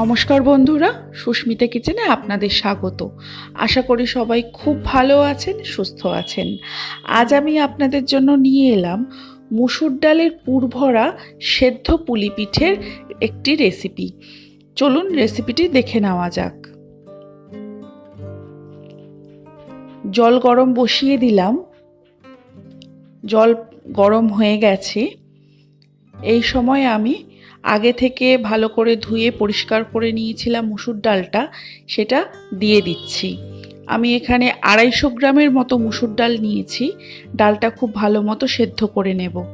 নমস্কার বন্ধুরা, সুস্মিতা কিচেনে আপনাদের স্বাগত। আশা করি সবাই খুব ভালো আছেন, সুস্থ আছেন। আজ আমি আপনাদের জন্য নিয়ে এলাম মুসুর ডালের পুরভরা সেদ্ধ পুলি পিঠের একটি রেসিপি। চলুন রেসিপিটি দেখে নেওয়া যাক। জল গরম বসিয়ে দিলাম। জল গরম হয়ে গেছে। এই সময় আমি আগে থেকে ভালো করে ধুয়ে পরিষ্কার করে নিয়েছিলাম মুসুর ডালটা, সেটা দিয়ে দিচ্ছি। আমি এখানে আড়াইশো গ্রামের মতো মুসুর ডাল নিয়েছি, ডালটা খুব ভালো মতো সেদ্ধ করে নেব।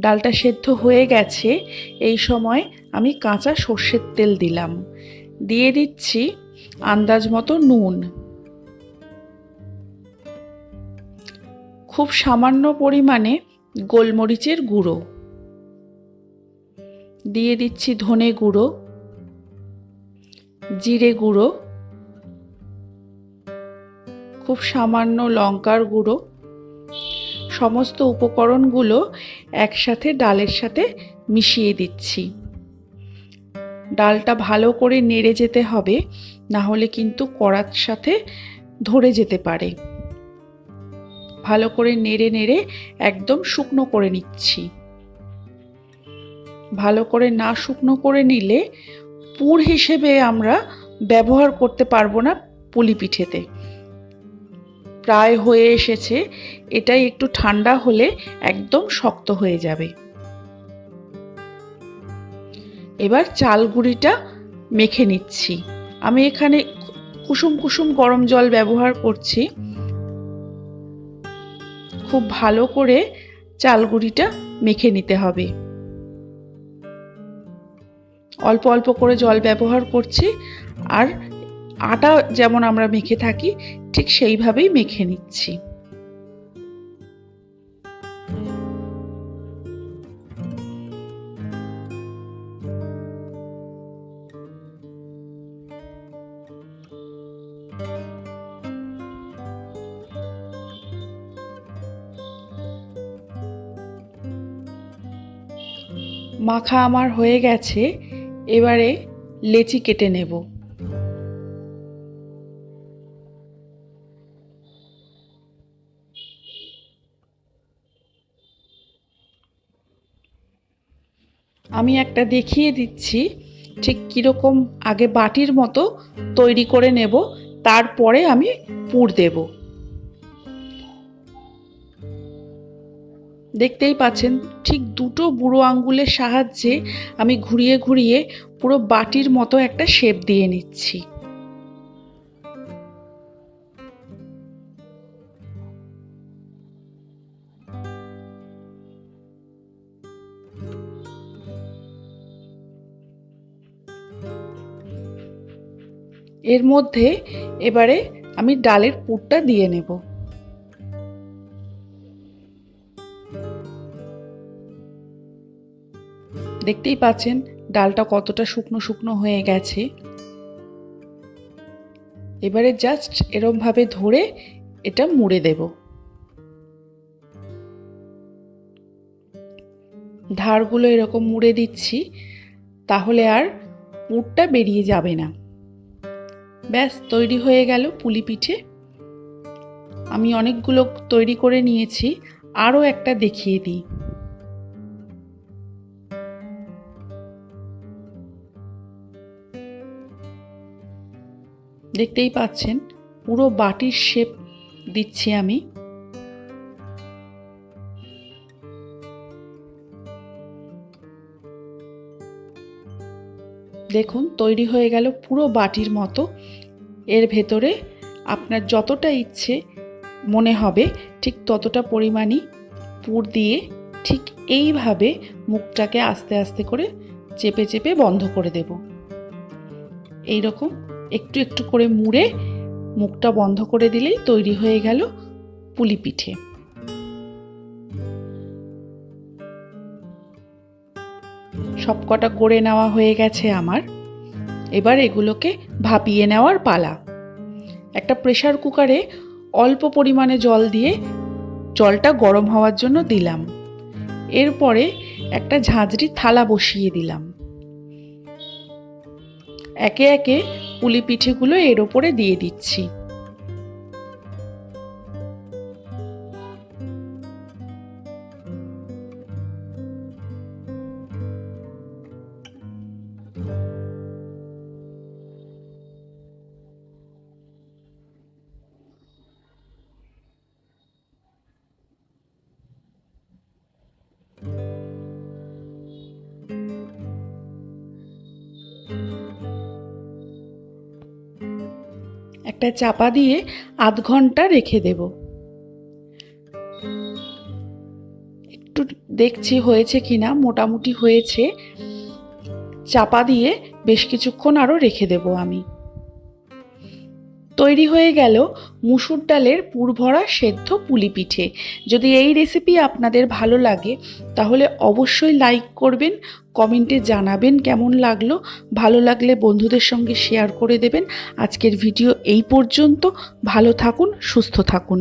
ডালটা সেদ্ধ হয়ে গেছে, এই সময় আমি কাঁচা সর্ষের তেল দিলাম। দিয়ে দিচ্ছি আন্দাজ মতো নুন। খুব সামান্য পরিমাণে গোলমরিচের গুঁড়ো। দিয়ে দিচ্ছি ধনে গুঁড়ো, জিরে গুঁড়ো, খুব সামান্য লঙ্কার গুঁড়ো। সমস্ত উপকরণগুলো একসাথে ডালের সাথে মিশিয়ে দিচ্ছি। ডালটা ভালো করে নেড়ে যেতে হবে, না হলে কিন্তু কড়ার সাথে ধরে যেতে পারে। ভালো করে নেড়ে নেড়ে একদম শুকনো করে নিচ্ছি। ভালো করে না শুকনো করে নিলে পুর হিসেবে আমরা ব্যবহার করতে পারব না পুলি পিঠেতে প্রায় হয়ে এসেছে, এটাই একটু ঠান্ডা হলে একদম শক্ত হয়ে যাবে। এবার চাল গুঁড়িটা মেখে নিচ্ছি। আমি এখানে কুসুম কুসুম গরম জল ব্যবহার করছি। খুব ভালো করে চাল গুঁড়িটা মেখে নিতে হবে। অল্প অল্প করে জল ব্যবহার করছি আর আটা যেমন আমরা মেখে থাকি, ঠিক সেইভাবেই মেখে নিচ্ছি। মাখা আমার হয়ে গেছে। এবারে লেচি কেটে নেব। আমি একটা দেখিয়ে দিচ্ছি, ঠিক কীরকম আগে বাটির মতো তৈরি করে নেব, তারপরে আমি পুর দেব। দেখতেই পাচ্ছেন ঠিক দুটো বুড়ো আঙ্গুলের সাহায্যে আমি ঘুরিয়ে ঘুরিয়ে পুরো বাটির মতো একটা শেপ দিয়ে নিচ্ছি। এর মধ্যে এবারে আমি ডালের পুরটা দিয়ে নেব। দেখতেই পাচ্ছেন ডালটা কতটা শুকনো শুকনো হয়ে গেছে। এবারে জাস্ট এরমভাবে ধরে এটা মুড়ে দেব। ধারগুলো এরকম মুড়ে দিচ্ছি, তাহলে আর পুরটা বেরিয়ে যাবে না। ব্যাস, তৈরি হয়ে গেল পুলি পিঠে। আমি অনেকগুলো তৈরি করে নিয়েছি, আরও একটা দেখিয়ে দিই। দেখতেই পাচ্ছেন, পুরো বাটির শেপ দিচ্ছি আমি। দেখুন, তৈরি হয়ে গেল পুরো বাটির মতো। এর ভেতরে আপনার যতটা ইচ্ছে মনে হবে, ঠিক ততটা পরিমাণই পুর দিয়ে ঠিক এইভাবে মুখটাকে আস্তে আস্তে করে চেপে চেপে বন্ধ করে দেব। এই রকম একটু একটু করে মুড়ে মুখটা বন্ধ করে দিলেই তৈরি হয়ে গেল পুলি পিঠে। সবকটা করে নেওয়া হয়ে গেছে আমার। এবার এগুলোকে ভাপিয়ে নেওয়ার পালা। একটা প্রেশার কুকারে অল্প পরিমাণে জল দিয়ে জলটা গরম হওয়ার জন্য দিলাম। এরপরে একটা ঝাঁঝরি থালা বসিয়ে দিলাম। একে একে পুলি পিঠেগুলো এর ওপরে দিয়ে দিচ্ছি। একটা চাপা দিয়ে আধ ঘণ্টা রেখে দেব। একটু দেখছি হয়েছে কিনা, মোটামুটি হয়েছে। চাপা দিয়ে বেশ কিছুক্ষণ আরও রেখে দেব আমি। তৈরি হয়ে গেল মুসুর ডালের পুরভরা সেদ্ধ পুলি পিঠে যদি এই রেসিপি আপনাদের ভালো লাগে, তাহলে অবশ্যই লাইক করবেন কমেন্টে জানাবেন কেমন লাগল। ভালো লাগলে বন্ধুদের সঙ্গে শেয়ার করে দেবেন। আজকের ভিডিও এই পর্যন্ত। ভালো থাকুন, সুস্থ থাকুন।